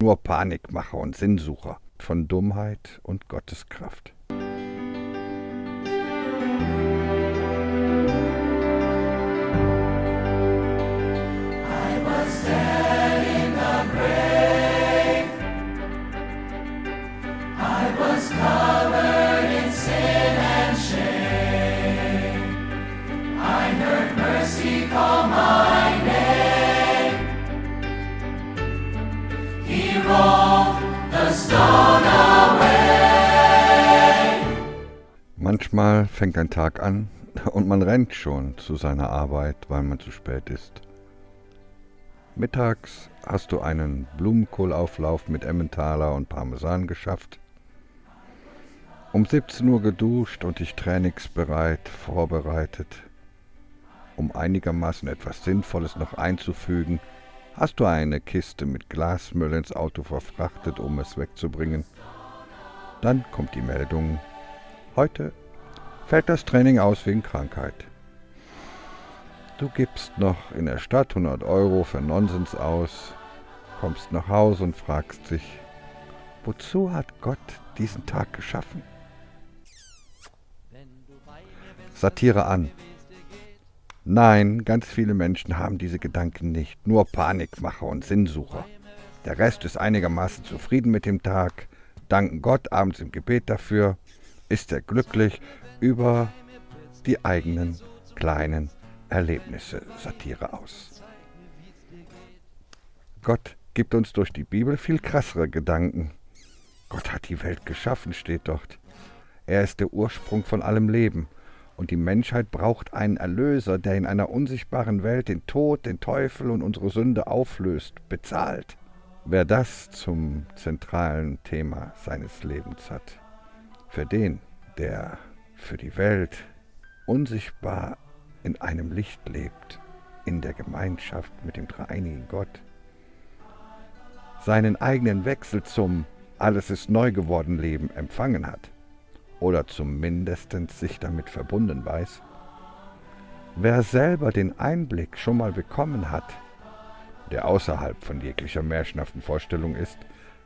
nur Panikmacher und Sinnsucher von Dummheit und Gotteskraft. Manchmal fängt ein Tag an und man rennt schon zu seiner Arbeit, weil man zu spät ist. Mittags hast du einen Blumenkohlauflauf mit Emmentaler und Parmesan geschafft. Um 17 Uhr geduscht und dich trainingsbereit vorbereitet. Um einigermaßen etwas Sinnvolles noch einzufügen, hast du eine Kiste mit Glasmüll ins Auto verfrachtet, um es wegzubringen. Dann kommt die Meldung, heute fällt das Training aus wegen Krankheit. Du gibst noch in der Stadt 100 Euro für Nonsens aus, kommst nach Hause und fragst dich, wozu hat Gott diesen Tag geschaffen? Satire an. Nein, ganz viele Menschen haben diese Gedanken nicht, nur Panikmacher und Sinnsucher. Der Rest ist einigermaßen zufrieden mit dem Tag, danken Gott abends im Gebet dafür, ist er glücklich über die eigenen kleinen Erlebnisse Satire aus. Gott gibt uns durch die Bibel viel krassere Gedanken. Gott hat die Welt geschaffen, steht dort. Er ist der Ursprung von allem Leben. Und die Menschheit braucht einen Erlöser, der in einer unsichtbaren Welt den Tod, den Teufel und unsere Sünde auflöst, bezahlt. Wer das zum zentralen Thema seines Lebens hat, für den, der für die Welt unsichtbar in einem Licht lebt, in der Gemeinschaft mit dem dreieinigen Gott, seinen eigenen Wechsel zum Alles ist neu geworden Leben empfangen hat oder zumindest sich damit verbunden weiß, wer selber den Einblick schon mal bekommen hat, der außerhalb von jeglicher märchenhaften Vorstellung ist,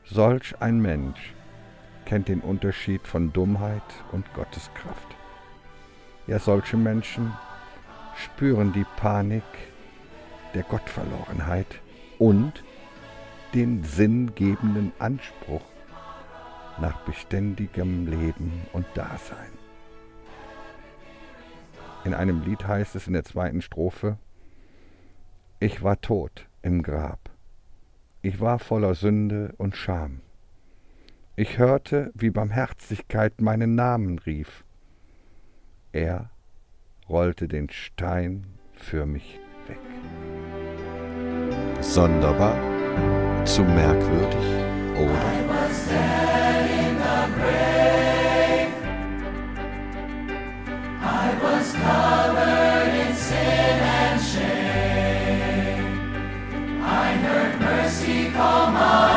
solch ein Mensch kennt den Unterschied von Dummheit und Gotteskraft. Ja, solche Menschen spüren die Panik der Gottverlorenheit und den sinngebenden Anspruch nach beständigem Leben und Dasein. In einem Lied heißt es in der zweiten Strophe, Ich war tot im Grab, ich war voller Sünde und Scham. Ich hörte, wie Barmherzigkeit meinen Namen rief. Er rollte den Stein für mich weg. Sonderbar, zu merkwürdig, oder? call my name.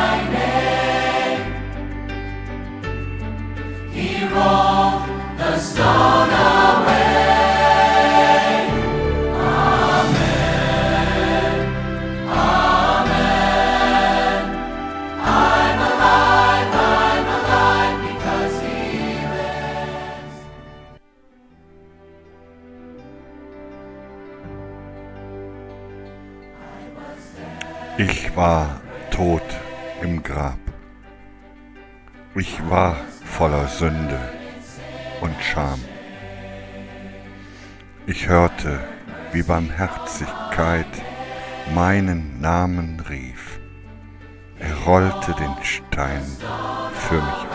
Ich war tot im Grab. Ich war voller Sünde und Scham. Ich hörte, wie Barmherzigkeit meinen Namen rief. Er rollte den Stein für mich